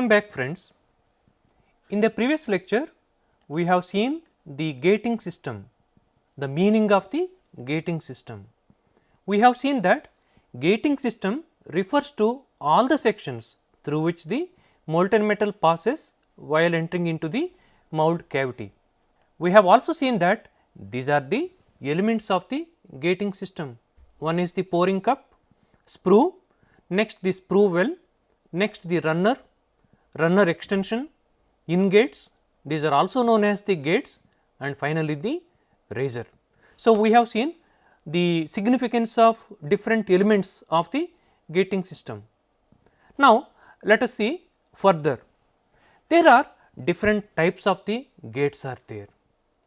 Welcome back friends. In the previous lecture, we have seen the gating system, the meaning of the gating system. We have seen that gating system refers to all the sections through which the molten metal passes while entering into the mould cavity. We have also seen that these are the elements of the gating system. One is the pouring cup, sprue, next the sprue well, next the runner, runner extension, in gates, these are also known as the gates and finally the riser. So, we have seen the significance of different elements of the gating system. Now, let us see further. There are different types of the gates are there.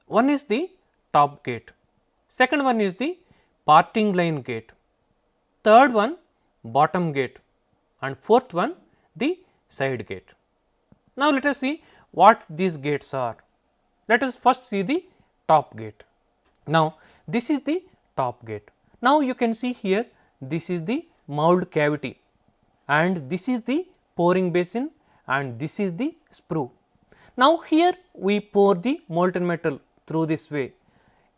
One is the top gate, second one is the parting line gate, third one bottom gate and fourth one the side gate. Now, let us see what these gates are. Let us first see the top gate. Now, this is the top gate. Now, you can see here this is the mould cavity and this is the pouring basin and this is the sprue. Now, here we pour the molten metal through this way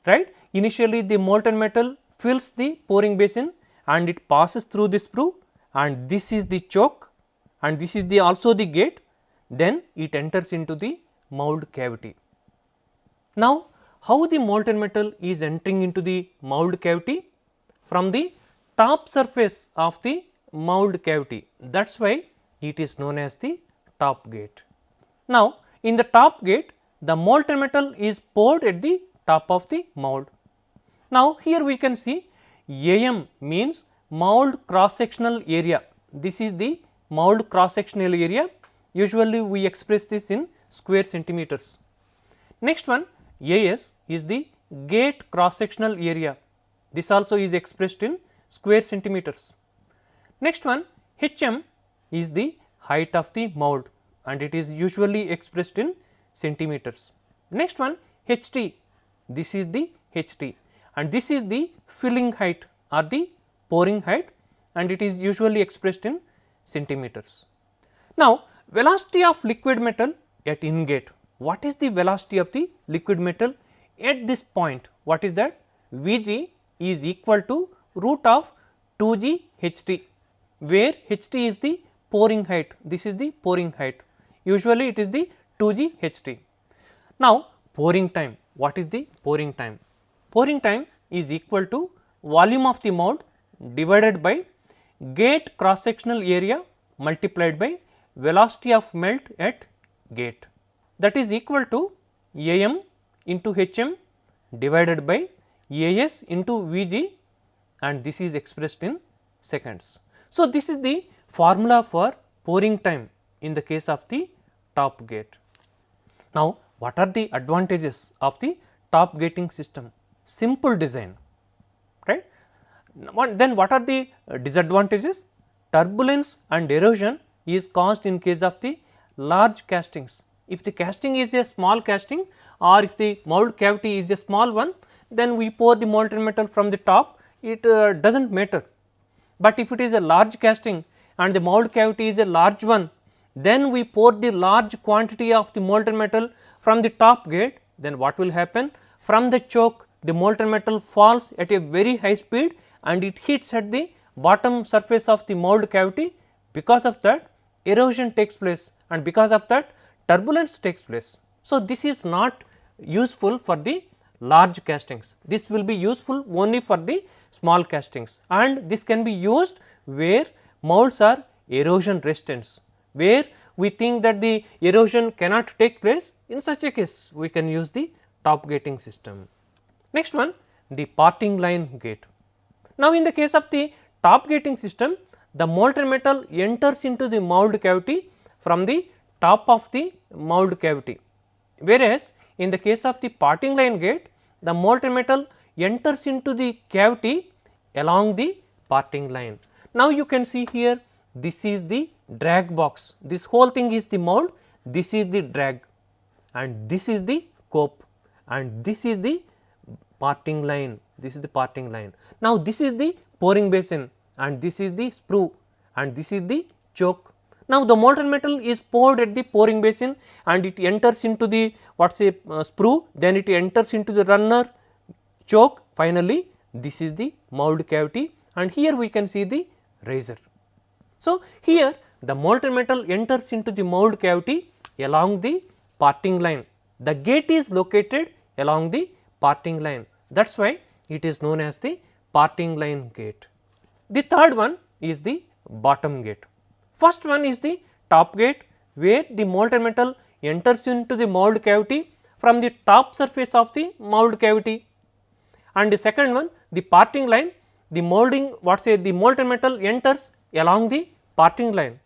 right. Initially the molten metal fills the pouring basin and it passes through the sprue and this is the choke and this is the also the gate then it enters into the mould cavity. Now, how the molten metal is entering into the mould cavity? From the top surface of the mould cavity that is why it is known as the top gate. Now, in the top gate the molten metal is poured at the top of the mould. Now, here we can see AM means mould cross sectional area. This is the mould cross sectional area usually we express this in square centimeters. Next one AS is the gate cross sectional area this also is expressed in square centimeters. Next one HM is the height of the mould and it is usually expressed in centimeters. Next one HT this is the HT and this is the filling height or the pouring height and it is usually expressed in centimeters. Now, velocity of liquid metal at ingate, what is the velocity of the liquid metal at this point? What is that? Vg is equal to root of 2g ht, where ht is the pouring height, this is the pouring height, usually it is the 2g ht. Now, pouring time, what is the pouring time? Pouring time is equal to volume of the mould divided by gate cross sectional area multiplied by velocity of melt at gate that is equal to AM into HM divided by AS into Vg and this is expressed in seconds. So, this is the formula for pouring time in the case of the top gate. Now, what are the advantages of the top gating system? Simple design. Then what are the disadvantages? Turbulence and erosion is caused in case of the large castings. If the casting is a small casting or if the mould cavity is a small one, then we pour the molten metal from the top, it uh, does not matter. But if it is a large casting and the mould cavity is a large one, then we pour the large quantity of the molten metal from the top gate, then what will happen? From the choke, the molten metal falls at a very high speed and it hits at the bottom surface of the mould cavity. Because of that, erosion takes place and because of that turbulence takes place. So, this is not useful for the large castings, this will be useful only for the small castings and this can be used where molds are erosion resistance, where we think that the erosion cannot take place in such a case we can use the top gating system. Next one the parting line gate. Now, in the case of the top gating system the molten metal enters into the mould cavity from the top of the mould cavity. Whereas, in the case of the parting line gate the molten metal enters into the cavity along the parting line. Now, you can see here this is the drag box, this whole thing is the mould, this is the drag and this is the cope and this is the parting line, this is the parting line. Now, this is the pouring basin and this is the sprue and this is the choke. Now, the molten metal is poured at the pouring basin and it enters into the what say uh, sprue then it enters into the runner choke finally this is the mould cavity and here we can see the riser. So, here the molten metal enters into the mould cavity along the parting line. The gate is located along the parting line that is why it is known as the parting line gate. The third one is the bottom gate. First one is the top gate where the molten metal enters into the mould cavity from the top surface of the mould cavity and the second one the parting line the molding what say the molten metal enters along the parting line.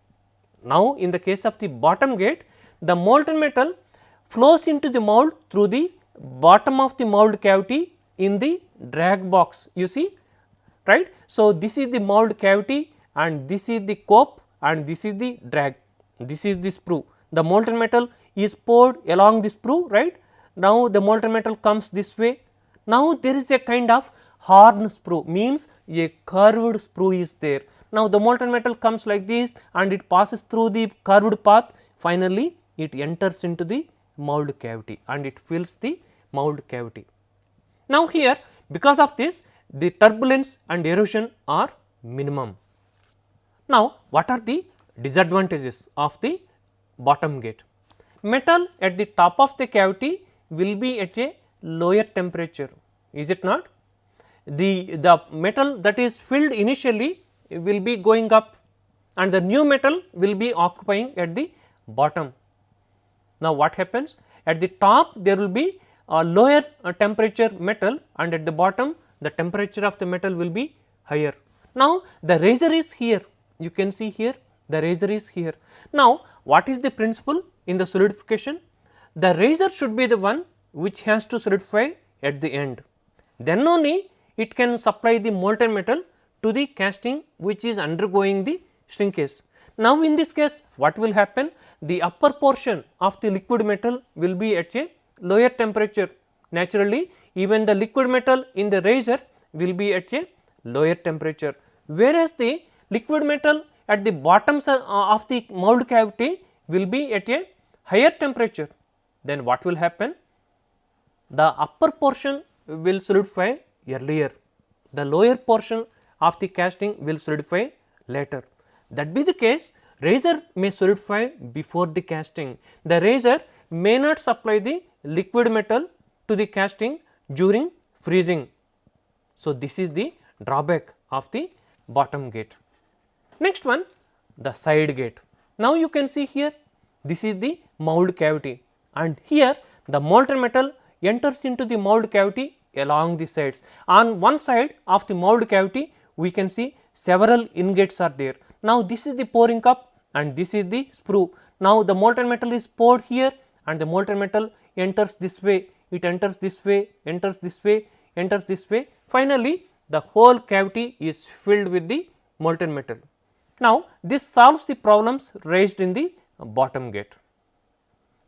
Now, in the case of the bottom gate the molten metal flows into the mould through the bottom of the mould cavity in the drag box you see right. So, this is the mould cavity and this is the cope and this is the drag this is the sprue the molten metal is poured along the sprue right. Now, the molten metal comes this way now, there is a kind of horn sprue means a curved sprue is there. Now, the molten metal comes like this and it passes through the curved path finally, it enters into the mould cavity and it fills the mould cavity. Now, here because of this the turbulence and erosion are minimum. Now, what are the disadvantages of the bottom gate? Metal at the top of the cavity will be at a lower temperature is it not? The, the metal that is filled initially will be going up and the new metal will be occupying at the bottom. Now, what happens at the top there will be a lower uh, temperature metal and at the bottom the temperature of the metal will be higher. Now, the riser is here you can see here the riser is here. Now, what is the principle in the solidification? The riser should be the one which has to solidify at the end. Then only it can supply the molten metal to the casting which is undergoing the shrinkage. Now, in this case what will happen? The upper portion of the liquid metal will be at a lower temperature. Naturally, even the liquid metal in the riser will be at a lower temperature, whereas the liquid metal at the bottom uh, of the mould cavity will be at a higher temperature. Then what will happen? the upper portion will solidify earlier, the lower portion of the casting will solidify later. That be the case riser may solidify before the casting, the riser may not supply the liquid metal to the casting during freezing. So, this is the drawback of the bottom gate. Next one the side gate. Now, you can see here this is the mould cavity and here the molten metal enters into the mould cavity along the sides. On one side of the mould cavity we can see several ingates are there. Now, this is the pouring cup and this is the sprue. Now, the molten metal is poured here and the molten metal enters this way, it enters this way, enters this way, enters this way. Finally, the whole cavity is filled with the molten metal. Now, this solves the problems raised in the bottom gate.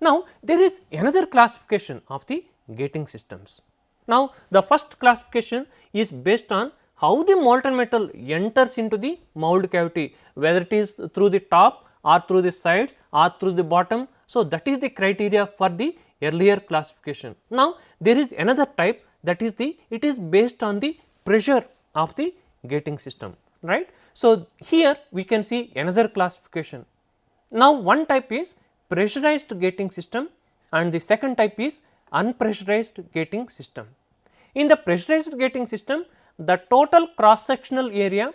Now, there is another classification of the gating systems. Now, the first classification is based on how the molten metal enters into the mould cavity whether it is through the top or through the sides or through the bottom. So, that is the criteria for the earlier classification. Now, there is another type that is the it is based on the pressure of the gating system right. So, here we can see another classification. Now, one type is pressurized gating system and the second type is unpressurized gating system. In the pressurized gating system, the total cross sectional area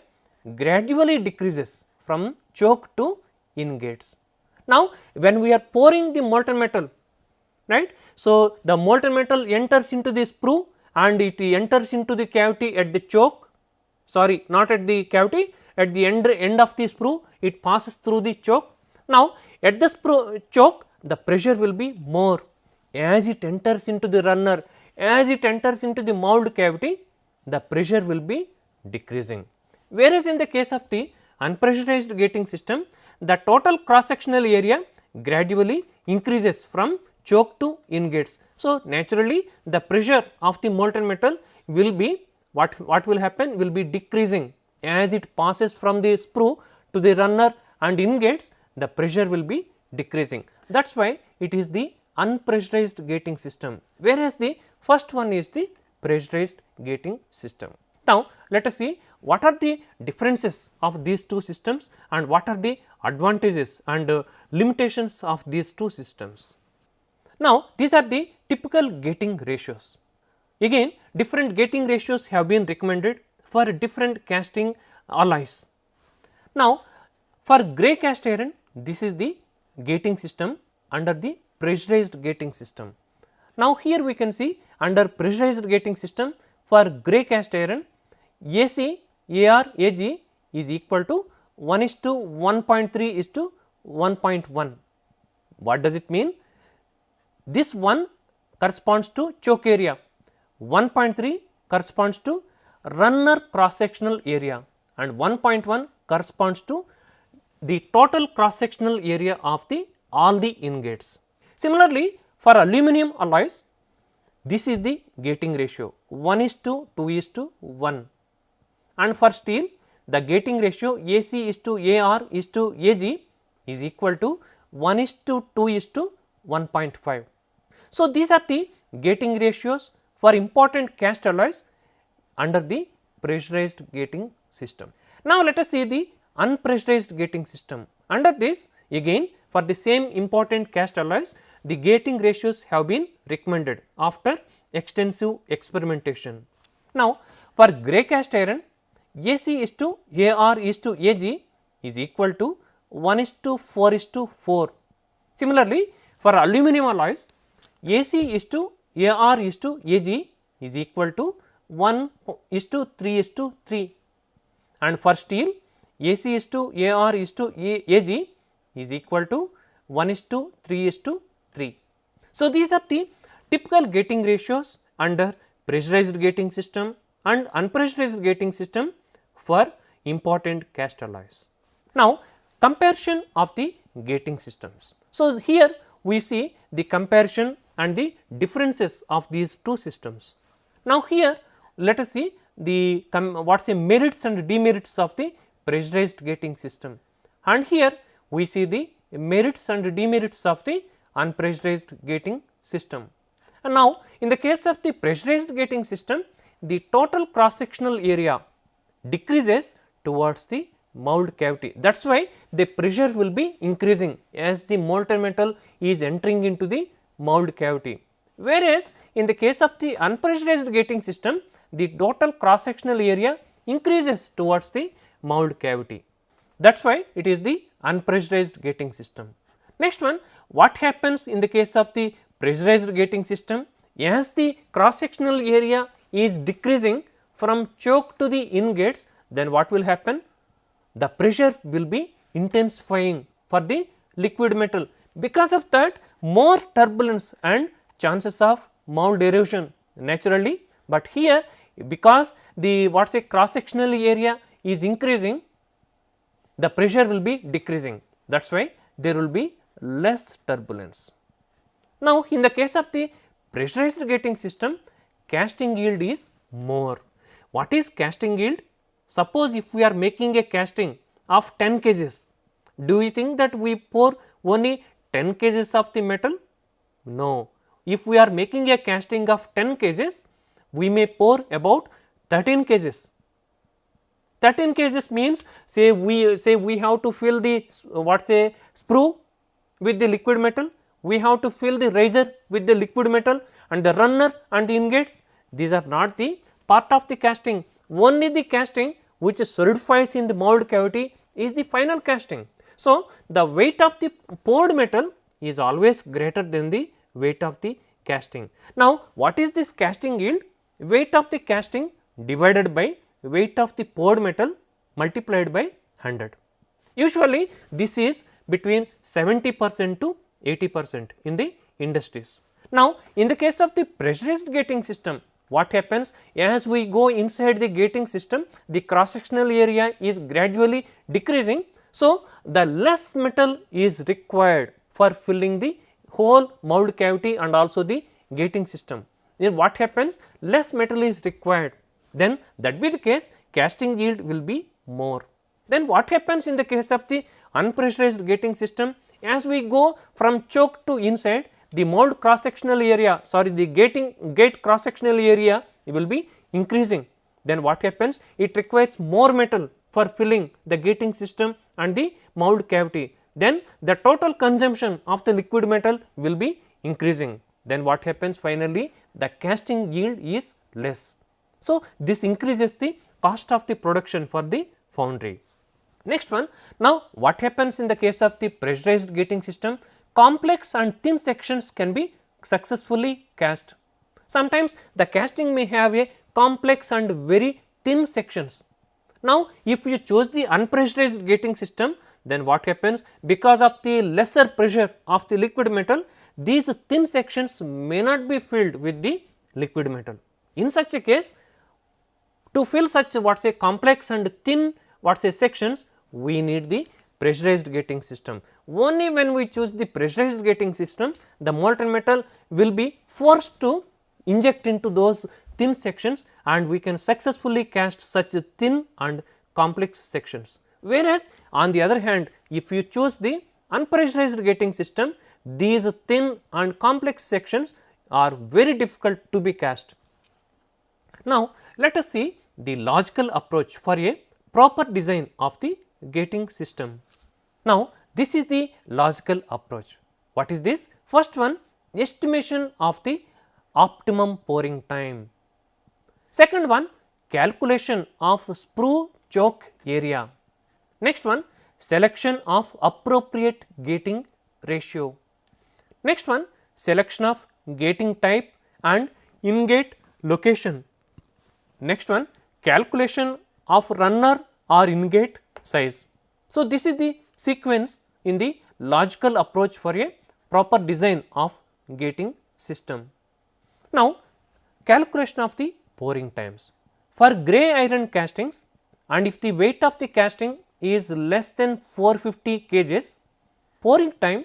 gradually decreases from choke to ingates. Now, when we are pouring the molten metal, right. So, the molten metal enters into the sprue and it enters into the cavity at the choke, sorry not at the cavity, at the end, end of the sprue it passes through the choke. Now, at the sprue choke the pressure will be more as it enters into the runner, as it enters into the mould cavity, the pressure will be decreasing. Whereas, in the case of the unpressurized gating system, the total cross sectional area gradually increases from choke to ingates. So, naturally the pressure of the molten metal will be what, what will happen will be decreasing as it passes from the sprue to the runner and ingates the pressure will be decreasing. That is why it is the unpressurized gating system, whereas the first one is the pressurized gating system. Now, let us see what are the differences of these two systems and what are the advantages and uh, limitations of these two systems. Now, these are the typical gating ratios. Again different gating ratios have been recommended for different casting alloys. Now, for grey cast iron this is the gating system under the pressurized gating system. Now, here we can see under pressurized gating system for grey cast iron AC AR AG is equal to 1 is to 1.3 is to 1.1. What does it mean? This 1 corresponds to choke area, 1.3 corresponds to runner cross sectional area and 1.1 corresponds to the total cross sectional area of the all the ingates. Similarly, for aluminum alloys this is the gating ratio 1 is to 2 is to 1 and for steel the gating ratio AC is to AR is to AG is equal to 1 is to 2 is to 1.5. So, these are the gating ratios for important cast alloys under the pressurized gating system. Now, let us see the unpressurized gating system. Under this again for the same important cast alloys the gating ratios have been recommended after extensive experimentation. Now, for grey cast iron AC is to AR is to AG is equal to 1 is to 4 is to 4. Similarly, for aluminum alloys AC is to AR is to AG is equal to 1 is to 3 is to 3 and for steel AC is to AR is to AG is equal to 1 is to 3 is to 3. So, these are the typical gating ratios under pressurized gating system and unpressurized gating system for important cast alloys. Now, comparison of the gating systems. So, here we see the comparison and the differences of these two systems. Now, here let us see the what is the merits and demerits of the pressurized gating system and here we see the merits and demerits of the unpressurized gating system. And now, in the case of the pressurized gating system the total cross sectional area decreases towards the mould cavity. That is why the pressure will be increasing as the molten metal is entering into the mould cavity. Whereas, in the case of the unpressurized gating system, the total cross sectional area increases towards the mould cavity. That is why it is the unpressurized gating system. Next one, what happens in the case of the pressurized gating system? As the cross sectional area is decreasing, from choke to the ingates then what will happen? The pressure will be intensifying for the liquid metal because of that more turbulence and chances of mould erosion naturally, but here because the what is say cross sectional area is increasing the pressure will be decreasing that is why there will be less turbulence. Now, in the case of the pressurized gating system casting yield is more what is casting yield? Suppose if we are making a casting of 10 kgs, do you think that we pour only 10 kgs of the metal? No. If we are making a casting of 10 kgs, we may pour about 13 kgs. 13 kgs means say we say we have to fill the what say sprue with the liquid metal, we have to fill the riser with the liquid metal and the runner and the ingates these are not the part of the casting only the casting which solidifies in the mould cavity is the final casting. So, the weight of the poured metal is always greater than the weight of the casting. Now, what is this casting yield? Weight of the casting divided by weight of the poured metal multiplied by 100. Usually, this is between 70 percent to 80 percent in the industries. Now, in the case of the pressurized gating system, what happens as we go inside the gating system the cross sectional area is gradually decreasing. So, the less metal is required for filling the whole mould cavity and also the gating system. Then what happens? Less metal is required. Then that be the case casting yield will be more. Then what happens in the case of the unpressurized gating system? As we go from choke to inside the mold cross sectional area sorry the gating gate cross sectional area will be increasing. Then what happens? It requires more metal for filling the gating system and the mold cavity then the total consumption of the liquid metal will be increasing then what happens finally the casting yield is less. So, this increases the cost of the production for the foundry. Next one now what happens in the case of the pressurized gating system complex and thin sections can be successfully cast. Sometimes the casting may have a complex and very thin sections. Now, if you choose the unpressurized gating system then what happens because of the lesser pressure of the liquid metal these thin sections may not be filled with the liquid metal. In such a case to fill such what say complex and thin what say sections we need the pressurized gating system. Only when we choose the pressurized gating system the molten metal will be forced to inject into those thin sections and we can successfully cast such thin and complex sections. Whereas, on the other hand if you choose the unpressurized gating system these thin and complex sections are very difficult to be cast. Now, let us see the logical approach for a proper design of the gating system. Now, this is the logical approach. What is this? First one estimation of the optimum pouring time. Second one calculation of sprue choke area. Next one selection of appropriate gating ratio. Next one selection of gating type and in-gate location. Next one calculation of runner or in-gate size. So, this is the sequence in the logical approach for a proper design of gating system. Now, calculation of the pouring times. For grey iron castings and if the weight of the casting is less than 450 kgs, pouring time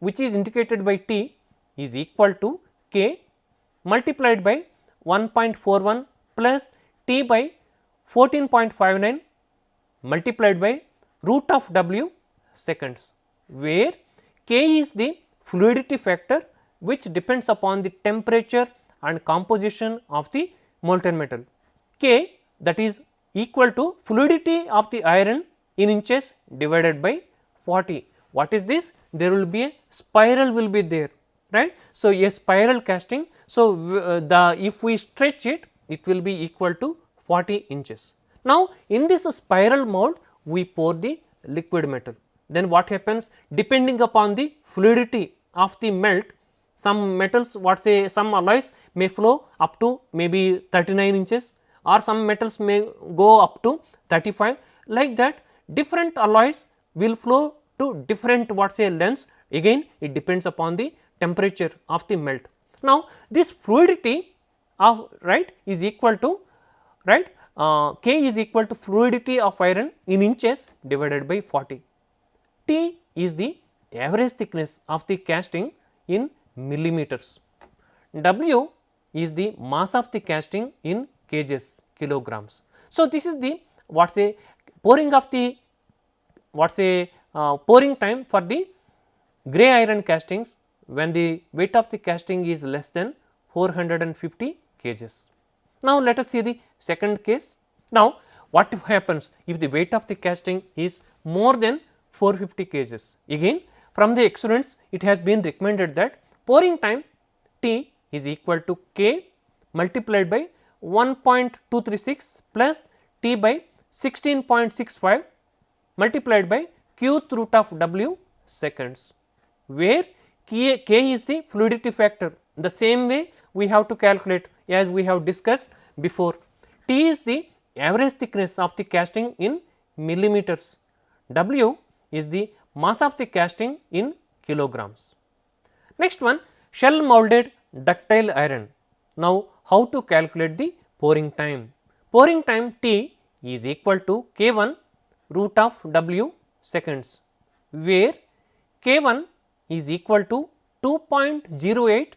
which is indicated by T is equal to K multiplied by 1.41 plus T by 14.59 multiplied by root of W seconds, where K is the fluidity factor which depends upon the temperature and composition of the molten metal. K that is equal to fluidity of the iron in inches divided by 40. What is this? There will be a spiral will be there right. So, a spiral casting. So, uh, the if we stretch it it will be equal to 40 inches. Now, in this spiral mold we pour the liquid metal then what happens depending upon the fluidity of the melt some metals what say some alloys may flow up to maybe 39 inches or some metals may go up to 35 like that different alloys will flow to different what say lengths again it depends upon the temperature of the melt. Now, this fluidity of right is equal to right uh, K is equal to fluidity of iron in inches divided by 40. T is the average thickness of the casting in millimeters. W is the mass of the casting in kgs kilograms. So, this is the what say pouring of the what say uh, pouring time for the grey iron castings when the weight of the casting is less than 450 kgs. Now, let us see the second case. Now, what happens if the weight of the casting is more than 450 kgs? Again from the experiments it has been recommended that pouring time T is equal to K multiplied by 1.236 plus T by 16.65 multiplied by qth root of w seconds, where k, k is the fluidity factor. The same way we have to calculate as we have discussed before. T is the average thickness of the casting in millimeters, W is the mass of the casting in kilograms. Next one shell molded ductile iron. Now, how to calculate the pouring time? Pouring time T is equal to K 1 root of W seconds, where K 1 is equal to 2.08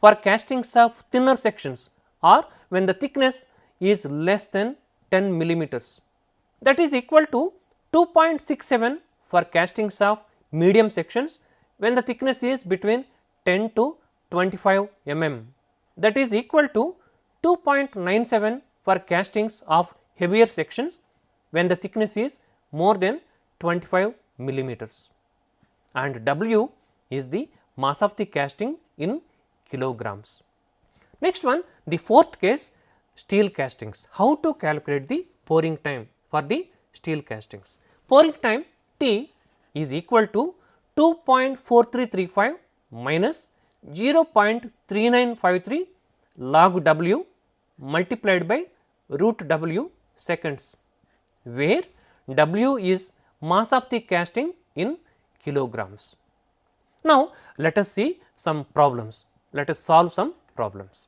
for castings of thinner sections or when the thickness is less than 10 millimeters. That is equal to 2.67 for castings of medium sections when the thickness is between 10 to 25 mm that is equal to 2.97 for castings of heavier sections when the thickness is more than 25 millimeters and W is the mass of the casting in kilograms. Next one the fourth case steel castings. How to calculate the pouring time for the steel castings? Pouring time T is equal to 2.4335 minus 0.3953 log W multiplied by root W seconds, where W is mass of the casting in kilograms. Now, let us see some problems, let us solve some problems.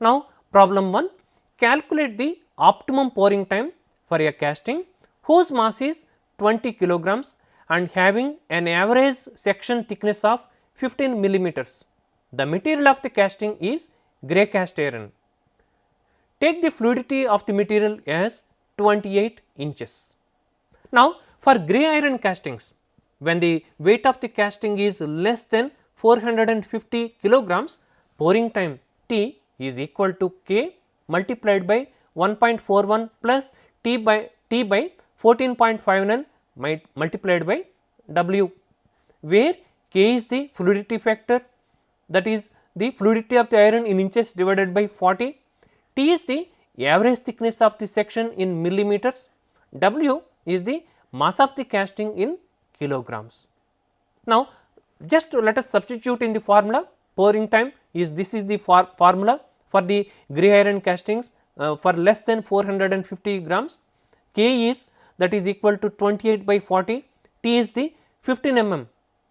Now, problem 1 calculate the optimum pouring time for a casting whose mass is 20 kilograms and having an average section thickness of 15 millimeters. The material of the casting is grey cast iron. Take the fluidity of the material as 28 inches. Now, for grey iron castings, when the weight of the casting is less than 450 kilograms, pouring time T is equal to K multiplied by 1.41 plus T by T by 14.59 multiplied by W, where K is the fluidity factor that is the fluidity of the iron in inches divided by 40, T is the average thickness of the section in millimeters, W is the mass of the casting in kilograms. Now, just let us substitute in the formula pouring time is this is the for formula for the grey iron castings uh, for less than 450 grams. K is that is equal to 28 by 40 T is the 15 mm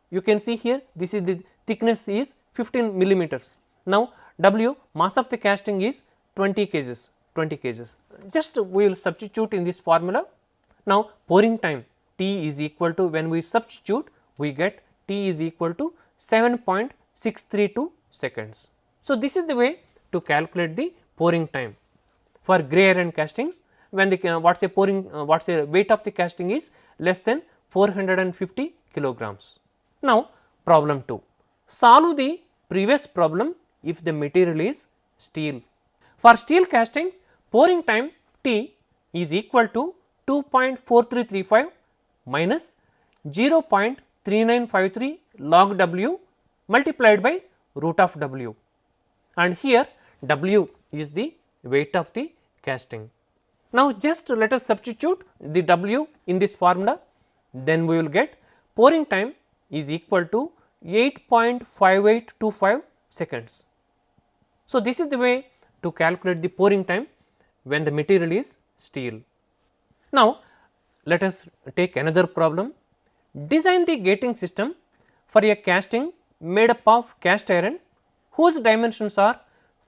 you can see here this is the thickness is 15 millimeters. Now, W mass of the casting is 20 kgs 20 kgs just we will substitute in this formula. Now, pouring time T is equal to when we substitute we get T is equal to 7.632 seconds. So, this is the way to calculate the pouring time for grey iron castings when the uh, what is a pouring uh, what is a weight of the casting is less than 450 kilograms. Now, problem 2 solve the previous problem if the material is steel. For steel castings pouring time T is equal to 2.4335 minus 0.3953 log W multiplied by root of W and here W is the weight of the casting. Now, just let us substitute the W in this formula then we will get pouring time is equal to 8.5825 seconds. So, this is the way to calculate the pouring time when the material is steel. Now, let us take another problem. Design the gating system for a casting made up of cast iron whose dimensions are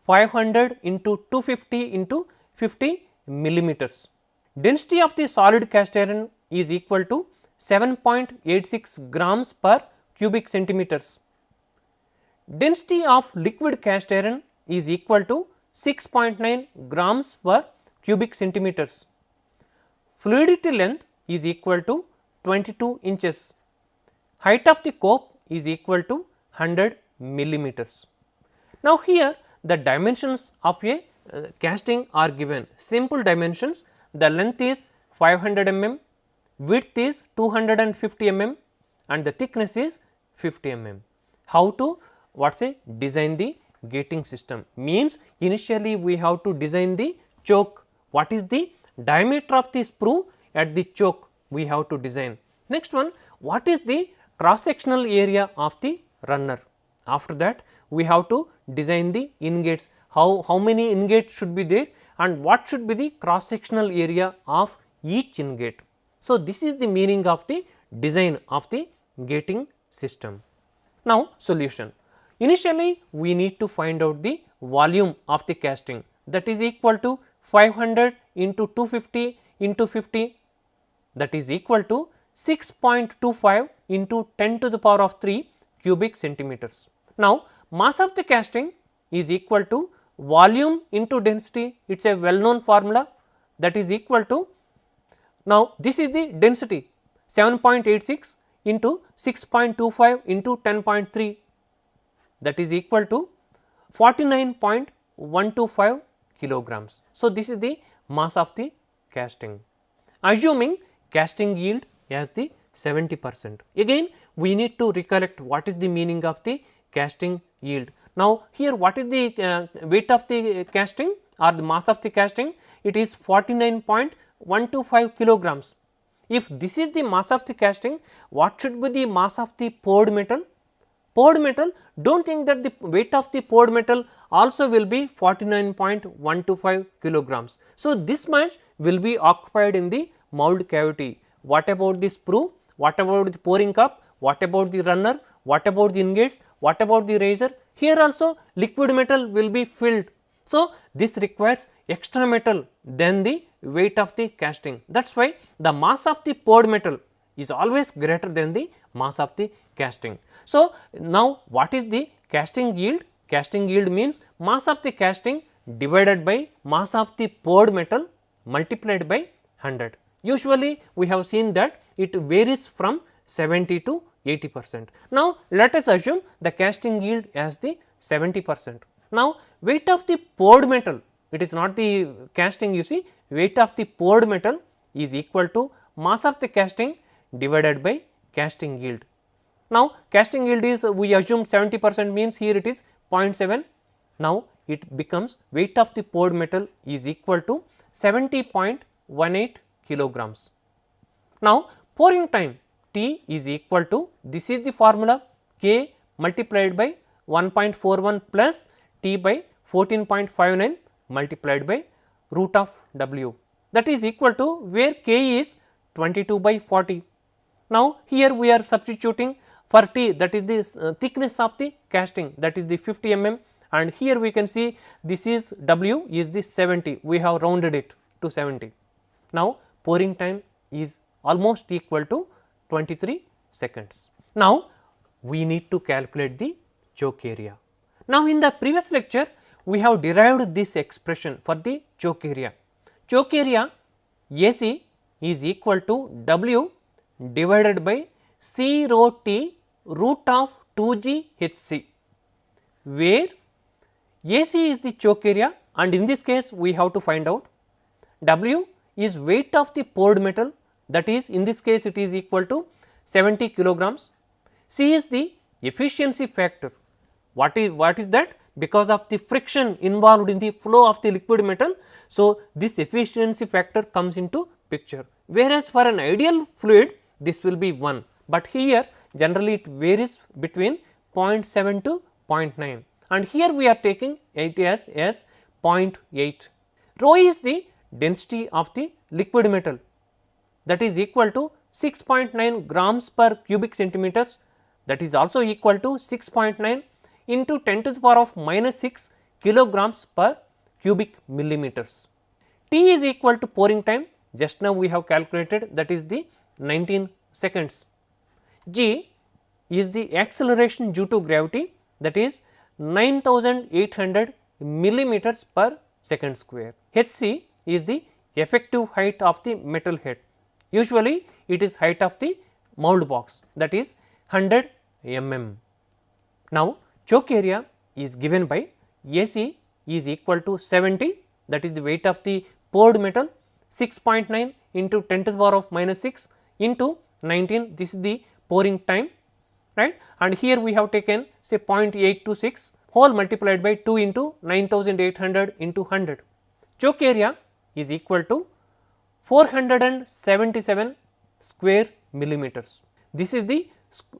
500 into 250 into 50 millimeters. Density of the solid cast iron is equal to 7.86 grams per cubic centimeters. Density of liquid cast iron is equal to 6.9 grams per cubic centimeters. Fluidity length is equal to 22 inches. Height of the cope is equal to 100 millimeters. Now, here the dimensions of a uh, casting are given simple dimensions the length is 500 mm, width is 250 mm and the thickness is 50 mm. How to what say design the gating system means initially we have to design the choke what is the diameter of the sprue at the choke we have to design. Next one what is the cross sectional area of the runner after that we have to design the ingates how, how many ingates should be there and what should be the cross sectional area of each ingate. So, this is the meaning of the design of the gating system. Now, solution. Initially we need to find out the volume of the casting. That is equal to 500 into 250 into 50 that is equal to 6.25 into 10 to the power of 3 cubic centimeters. Now, mass of the casting is equal to volume into density. It is a well known formula. That is equal to now this is the density 7.86 into 6.25 into 10.3 that is equal to 49.125 kilograms. So, this is the mass of the casting assuming casting yield as the 70 percent. Again we need to recollect what is the meaning of the casting yield. Now, here what is the uh, weight of the casting or the mass of the casting? It is 49.125 kilograms. If this is the mass of the casting, what should be the mass of the poured metal? Poured metal, do not think that the weight of the poured metal also will be 49.125 kilograms. So, this much will be occupied in the mould cavity. What about the sprue? What about the pouring cup? What about the runner? What about the ingates? What about the riser? Here also liquid metal will be filled. So, this requires extra metal than the weight of the casting. That is why the mass of the poured metal is always greater than the mass of the casting. So, now what is the casting yield? Casting yield means mass of the casting divided by mass of the poured metal multiplied by 100. Usually we have seen that it varies from 70 to 80 percent. Now, let us assume the casting yield as the 70 percent. Now, weight of the poured metal it is not the casting you see weight of the poured metal is equal to mass of the casting divided by casting yield. Now, casting yield is we assume 70 percent means here it is 0.7. Now, it becomes weight of the poured metal is equal to 70.18 kilograms. Now, pouring time T is equal to this is the formula K multiplied by 1.41 plus T by 14.59 multiplied by root of W that is equal to where K is 22 by 40. Now, here we are substituting for T that is the uh, thickness of the casting that is the 50 mm and here we can see this is W is the 70 we have rounded it to 70. Now, pouring time is almost equal to 23 seconds. Now, we need to calculate the choke area. Now, in the previous lecture we have derived this expression for the choke area. Choke area AC is equal to W divided by C rho T root of 2 G H C, where AC is the choke area and in this case we have to find out W is weight of the poured metal that is in this case it is equal to 70 kilograms. C is the efficiency factor. What is what is that? Because of the friction involved in the flow of the liquid metal. So, this efficiency factor comes into picture whereas for an ideal fluid this will be 1, but here generally it varies between 0.7 to 0.9 and here we are taking it as, as 0.8. Rho is the density of the liquid metal that is equal to 6.9 grams per cubic centimeters that is also equal to 6.9 into 10 to the power of minus 6 kilograms per cubic millimeters. T is equal to pouring time just now we have calculated that is the 19 seconds. G is the acceleration due to gravity that is 9800 millimeters per second square. Hc is the effective height of the metal head. Usually it is height of the mould box that is 100 mm. Now, choke area is given by AC is equal to 70 that is the weight of the poured metal 6.9 into 10 to the power of minus 6 into 19 this is the pouring time right and here we have taken say 0.826 whole multiplied by 2 into 9800 into 100. Choke area is equal to 477 square millimeters. This is the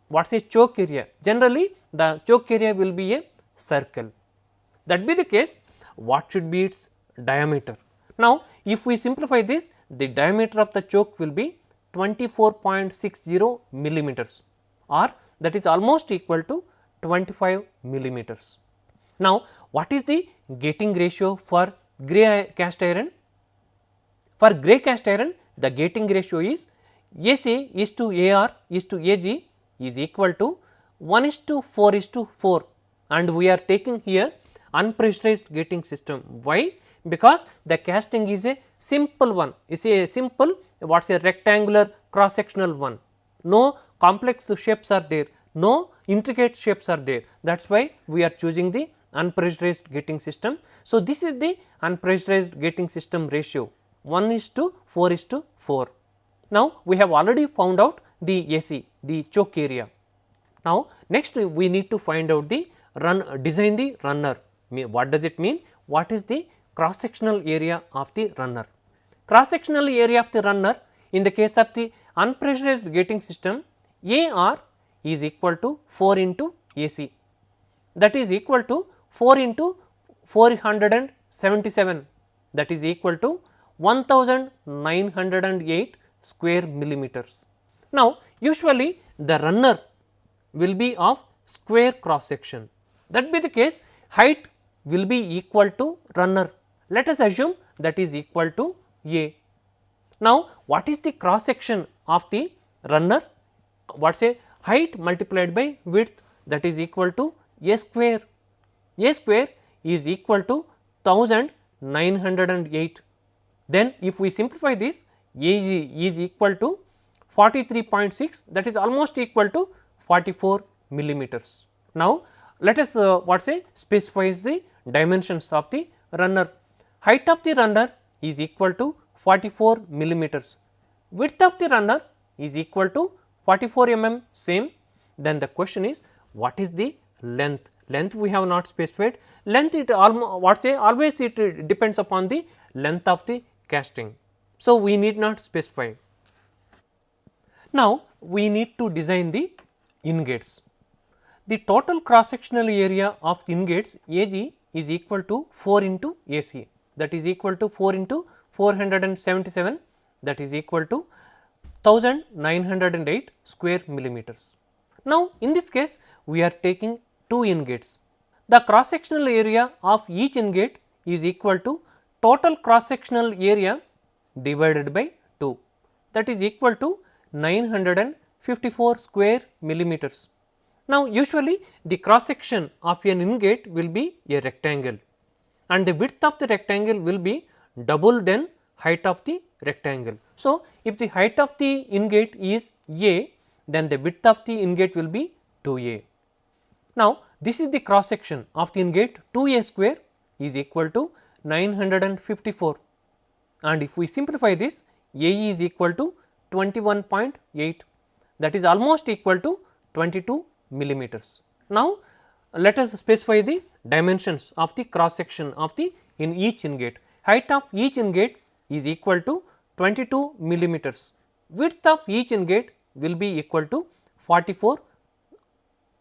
what is a choke area generally the choke area will be a circle that be the case what should be its diameter. Now, if we simplify this the diameter of the choke will be 24.60 millimeters or that is almost equal to 25 millimeters. Now, what is the gating ratio for grey cast iron? For grey cast iron the gating ratio is AC is to AR is to AG is equal to 1 is to 4 is to 4 and we are taking here unpressurized gating system. Why? Because the casting is a simple one, is a simple what is a rectangular cross sectional one, no complex shapes are there, no intricate shapes are there that is why we are choosing the unpressurized gating system. So, this is the unpressurized gating system ratio 1 is to 4 is to 4. Now, we have already found out the AC the choke area. Now, next we need to find out the run design the runner what does it mean what is the cross sectional area of the runner. Cross sectional area of the runner in the case of the unpressurized gating system AR is equal to 4 into AC that is equal to 4 into 477 that is equal to 1908 square millimeters. Now, usually the runner will be of square cross section that be the case height will be equal to runner let us assume that is equal to A. Now, what is the cross section of the runner what say height multiplied by width that is equal to A square. A square is equal to 1908 then if we simplify this A is equal to 43.6 that is almost equal to 44 millimeters. Now, let us uh, what say specifies the dimensions of the runner. Height of the runner is equal to 44 millimeters, width of the runner is equal to 44 mm same. Then the question is what is the length? Length we have not specified, length it almost what say always it depends upon the length of the casting. So, we need not specify. Now, we need to design the ingates. The total cross sectional area of ingates AG is equal to 4 into AC that is equal to 4 into 477 that is equal to 1908 square millimeters. Now, in this case we are taking two ingates. The cross sectional area of each ingate is equal to total cross sectional area divided by 2 that is equal to 954 square millimeters. Now, usually the cross section of an ingate will be a rectangle and the width of the rectangle will be double than height of the rectangle. So, if the height of the ingate is A then the width of the ingate will be 2A. Now, this is the cross section of the ingate 2A square is equal to 954 and if we simplify this AE is equal to 21.8 that is almost equal to 22 millimeters. Now, let us specify the dimensions of the cross section of the in each ingate. Height of each ingate is equal to 22 millimeters. Width of each ingate will be equal to 44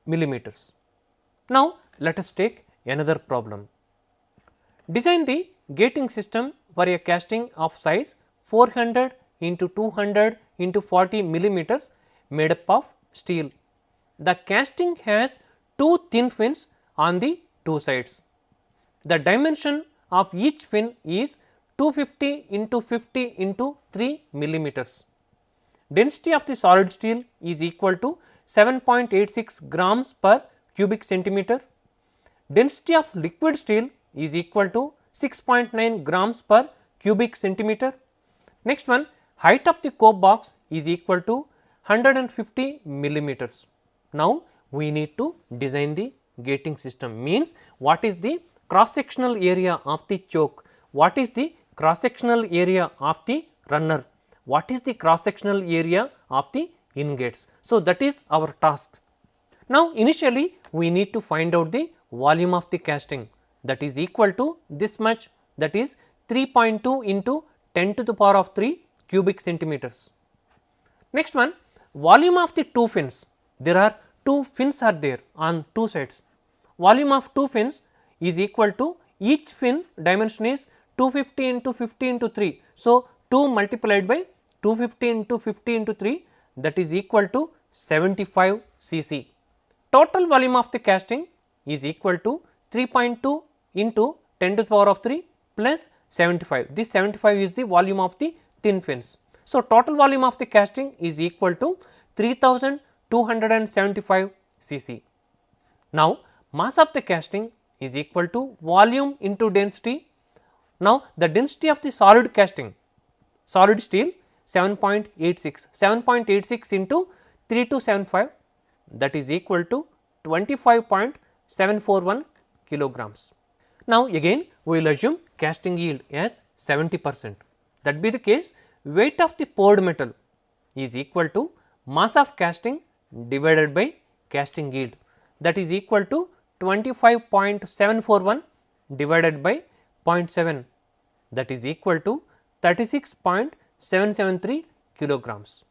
millimeters. Now, let us take another problem. Design the gating system for a casting of size 400 into 200 into 40 millimeters made up of steel. The casting has two thin fins on the two sides. The dimension of each fin is 250 into 50 into 3 millimeters. Density of the solid steel is equal to 7.86 grams per cubic centimeter. Density of liquid steel is equal to 6.9 grams per cubic centimeter. Next one height of the cope box is equal to 150 millimeters. Now, we need to design the gating system means what is the cross sectional area of the choke, what is the cross sectional area of the runner, what is the cross sectional area of the ingates. So, that is our task. Now, initially we need to find out the volume of the casting that is equal to this much that is 3.2 into 10 to the power of 3 cubic centimeters. Next one volume of the two fins there are two fins are there on two sides volume of two fins is equal to each fin dimension is 250 into 50 into 3. So, 2 multiplied by 250 into 50 into 3 that is equal to 75 cc. Total volume of the casting is equal to 3.2 into 10 to the power of 3 plus 75. This 75 is the volume of the thin fins. So, total volume of the casting is equal to 3275 cc. Now, mass of the casting is equal to volume into density. Now, the density of the solid casting solid steel 7.86, 7.86 into 3275 that is equal to 25.741 kilograms. Now, again we will assume casting yield as 70 percent that be the case weight of the poured metal is equal to mass of casting divided by casting yield that is equal to 25.741 divided by 0.7 that is equal to 36.773 kilograms.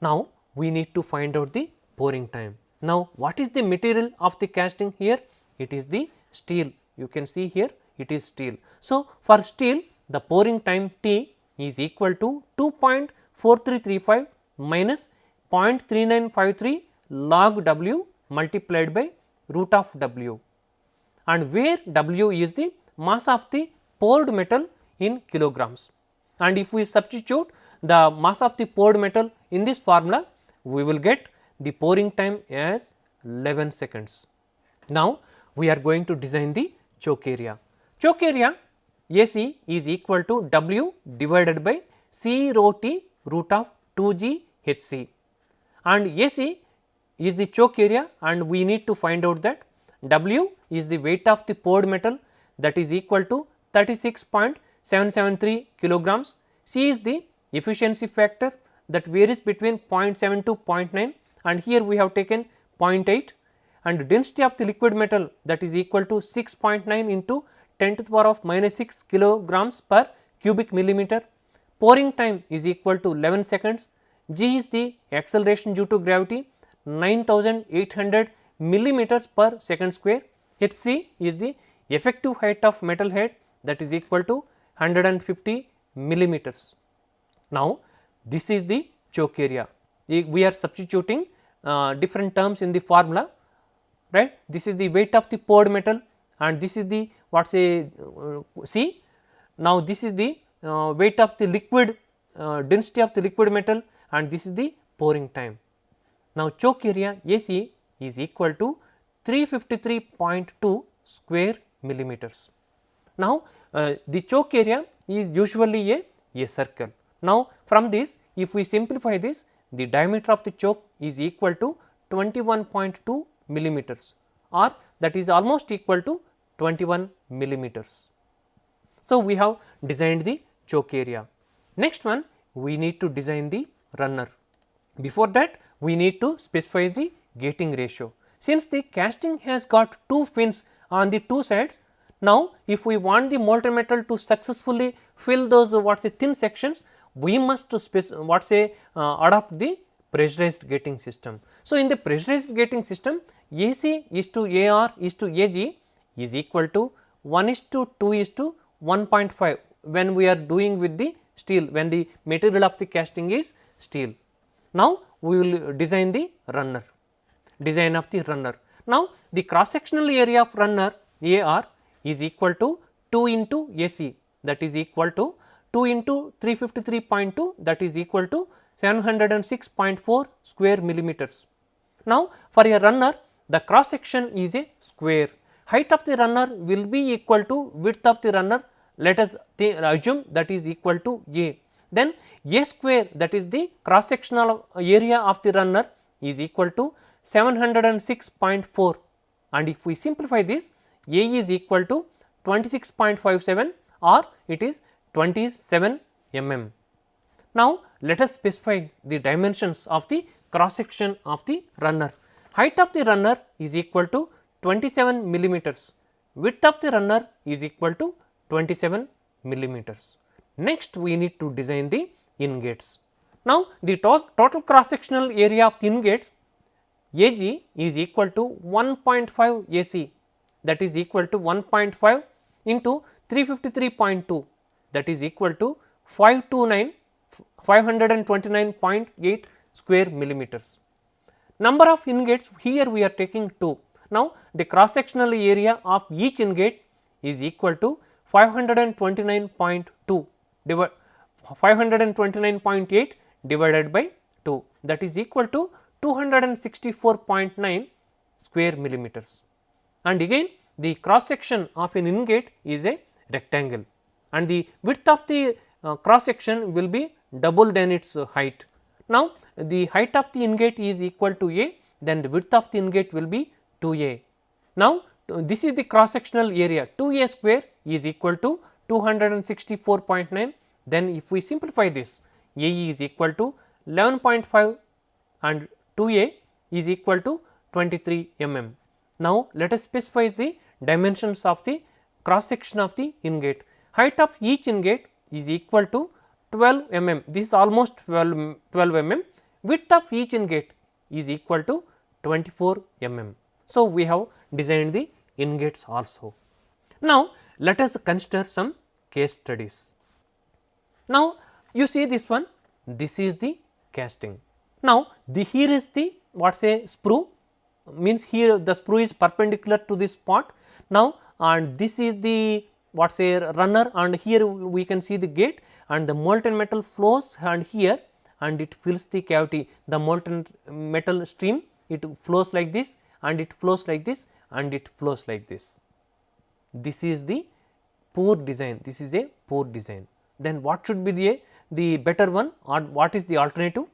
Now, we need to find out the pouring time. Now, what is the material of the casting here? It is the steel you can see here it is steel. So, for steel the pouring time T is equal to 2.4335 minus 0.3953 log W multiplied by root of W and where W is the mass of the poured metal in kilograms. And if we substitute the mass of the poured metal in this formula, we will get the pouring time as 11 seconds. Now, we are going to design the choke area. Choke area AC is equal to W divided by C rho T root of 2 G H C and AC is the choke area and we need to find out that W is the weight of the poured metal that is equal to 36.773 kilograms. C is the efficiency factor that varies between 0.7 to 0.9 and here we have taken 0.8 and density of the liquid metal that is equal to 6.9 into 10 to the power of minus 6 kilograms per cubic millimeter. Pouring time is equal to 11 seconds. G is the acceleration due to gravity 9800 millimeters per second square. Hc is the effective height of metal head that is equal to 150 millimeters. Now, this is the choke area. We are substituting uh, different terms in the formula, right. This is the weight of the poured metal and this is the what say uh, C. Now, this is the uh, weight of the liquid uh, density of the liquid metal and this is the pouring time. Now, choke area AC is equal to 353.2 square millimeters. Now, uh, the choke area is usually a, a circle. Now, from this if we simplify this the diameter of the choke is equal to 21.2 millimeters or that is almost equal to 21 millimeters. So, we have designed the choke area. Next one we need to design the runner. Before that we need to specify the gating ratio. Since the casting has got two fins on the two sides, now if we want the molten metal to successfully fill those what say thin sections, we must what say uh, adopt the pressurized gating system. So, in the pressurized gating system AC is to AR is to AG is equal to 1 is to 2 is to 1.5 when we are doing with the steel when the material of the casting is steel. Now, we will design the runner design of the runner. Now, the cross sectional area of runner AR is equal to 2 into AC that is equal to 2 into 353.2 that is equal to 706.4 square millimeters. Now, for a runner the cross section is a square height of the runner will be equal to width of the runner let us assume that is equal to A. Then A square that is the cross sectional area of the runner is equal to 706.4 and if we simplify this A is equal to 26.57 or it is 27 mm. Now, let us specify the dimensions of the cross section of the runner. Height of the runner is equal to 27 millimeters, width of the runner is equal to 27 millimeters. Next we need to design the ingates. Now the to total cross sectional area of the ingates AG is equal to 1.5 AC that is equal to 1.5 into 353.2 that is equal to 529 529.8 square millimeters. Number of ingates here we are taking 2 now, the cross sectional area of each ingate is equal to 529.2 529.8 divided by 2 that is equal to 264.9 square millimeters. And again the cross section of an ingate is a rectangle and the width of the uh, cross section will be double than its uh, height. Now, the height of the ingate is equal to A then the width of the ingate will be 2 A. Now, this is the cross sectional area 2 A square is equal to 264.9 then if we simplify this AE is equal to 11.5 and 2 A is equal to 23 mm. Now, let us specify the dimensions of the cross section of the ingate. Height of each ingate is equal to 12 mm, this is almost 12, 12 mm, width of each ingate is equal to 24 mm. So, we have designed the ingates also. Now, let us consider some case studies. Now, you see this one, this is the casting. Now, the here is the what say sprue means here the sprue is perpendicular to this spot. Now, and this is the what say runner and here we can see the gate and the molten metal flows and here and it fills the cavity the molten metal stream it flows like this and it flows like this and it flows like this. This is the poor design. This is a poor design. Then what should be the the better one or what is the alternative?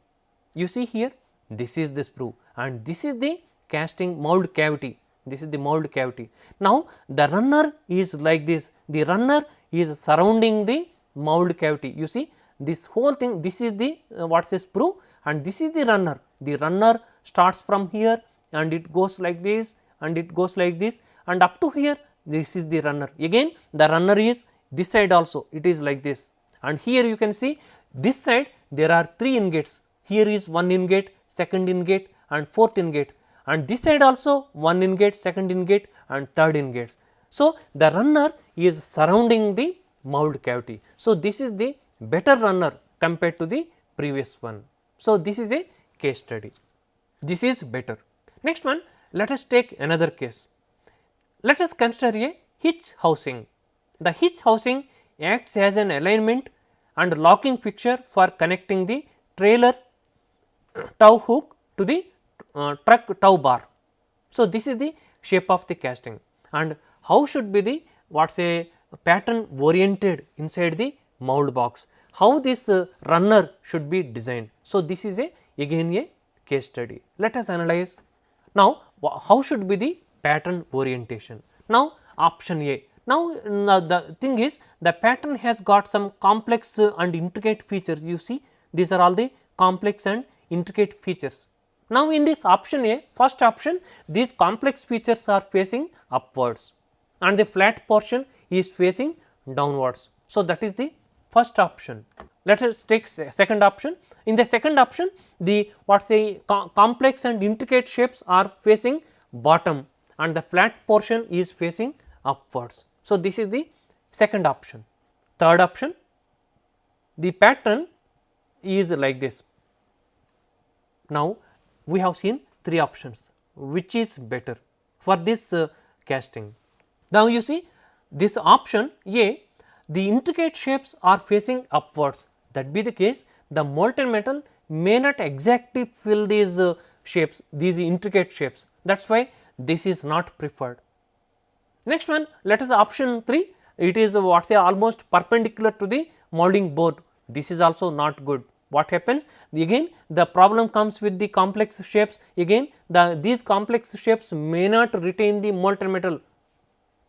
You see here this is the sprue and this is the casting mould cavity. This is the mould cavity. Now, the runner is like this. The runner is surrounding the mould cavity. You see this whole thing this is the uh, what is sprue and this is the runner. The runner starts from here and it goes like this and it goes like this and up to here this is the runner again the runner is this side also it is like this and here you can see this side there are 3 ingates here is one ingate second ingate and fourth ingate and this side also one ingate second ingate and third ingates. So, the runner is surrounding the mould cavity. So, this is the better runner compared to the previous one. So, this is a case study this is better. Next one let us take another case. Let us consider a hitch housing. The hitch housing acts as an alignment and locking fixture for connecting the trailer tow hook to the uh, truck tow bar. So, this is the shape of the casting and how should be the what say pattern oriented inside the mould box, how this uh, runner should be designed. So, this is a again a case study. Let us analyze now how should be the pattern orientation. Now option A. Now, uh, the thing is the pattern has got some complex uh, and intricate features you see these are all the complex and intricate features. Now, in this option A first option these complex features are facing upwards and the flat portion is facing downwards. So, that is the first option. Let us take second option. In the second option, the what say co complex and intricate shapes are facing bottom and the flat portion is facing upwards. So, this is the second option. Third option, the pattern is like this. Now, we have seen three options which is better for this uh, casting. Now, you see this option A the intricate shapes are facing upwards that be the case the molten metal may not exactly fill these uh, shapes these intricate shapes. That is why this is not preferred. Next one let us option 3 it is uh, what say almost perpendicular to the molding board. This is also not good. What happens? Again the problem comes with the complex shapes. Again the these complex shapes may not retain the molten metal,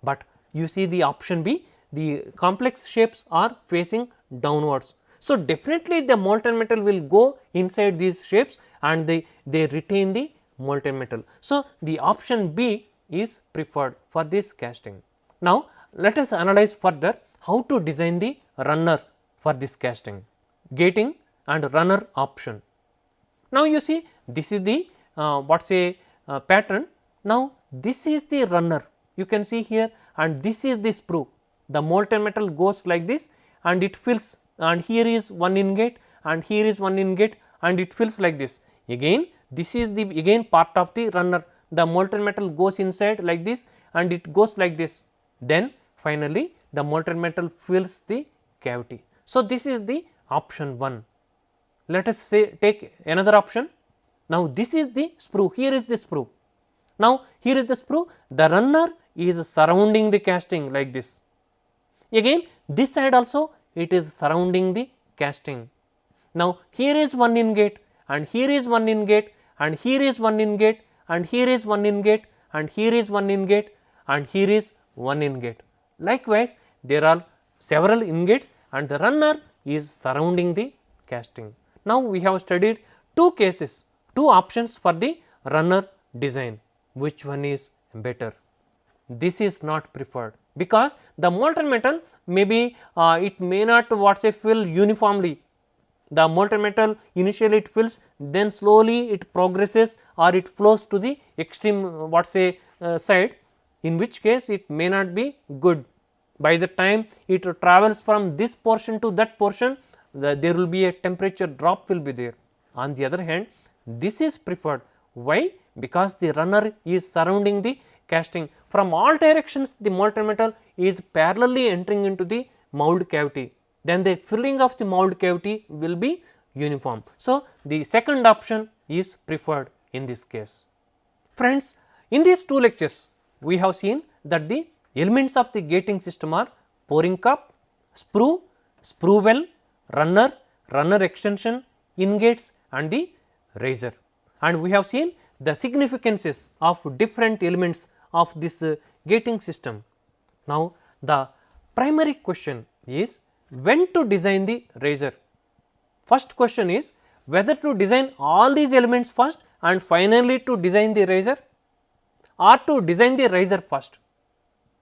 but you see the option B the complex shapes are facing downwards so, definitely the molten metal will go inside these shapes and they, they retain the molten metal. So, the option B is preferred for this casting. Now, let us analyze further how to design the runner for this casting, gating and runner option. Now, you see this is the uh, what say uh, pattern. Now, this is the runner you can see here and this is the sprue. The molten metal goes like this and it fills and here is one ingate and here is one ingate and it fills like this. Again this is the again part of the runner the molten metal goes inside like this and it goes like this then finally the molten metal fills the cavity. So, this is the option 1. Let us say take another option. Now, this is the sprue here is the sprue. Now, here is the sprue the runner is surrounding the casting like this. Again this side also it is surrounding the casting. Now, here is one in gate and here is one in gate and here is one in gate and here is one in gate and here is one in gate and here is one in gate. Likewise, there are several in gates and the runner is surrounding the casting. Now, we have studied two cases, two options for the runner design, which one is better? This is not preferred because the molten metal may be uh, it may not what say fill uniformly. The molten metal initially it fills then slowly it progresses or it flows to the extreme uh, what say uh, side in which case it may not be good. By the time it travels from this portion to that portion the, there will be a temperature drop will be there. On the other hand this is preferred why because the runner is surrounding the casting from all directions the molten metal is parallelly entering into the mould cavity then the filling of the mould cavity will be uniform. So, the second option is preferred in this case. Friends, in these two lectures we have seen that the elements of the gating system are pouring cup, sprue, sprue well, runner, runner extension, ingates and the riser. And we have seen the significances of different elements of this uh, gating system. Now, the primary question is when to design the riser. First question is whether to design all these elements first and finally to design the riser or to design the riser first.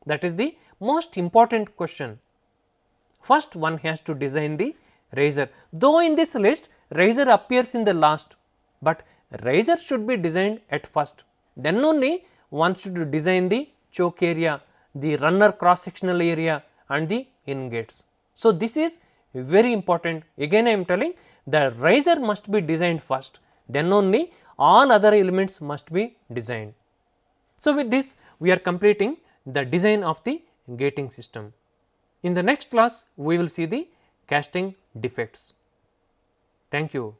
That is the most important question. First one has to design the riser, though in this list riser appears in the last, but riser should be designed at first. Then only one should design the choke area, the runner cross sectional area and the ingates. So, this is very important again I am telling the riser must be designed first then only all other elements must be designed. So, with this we are completing the design of the gating system. In the next class we will see the casting defects. Thank you.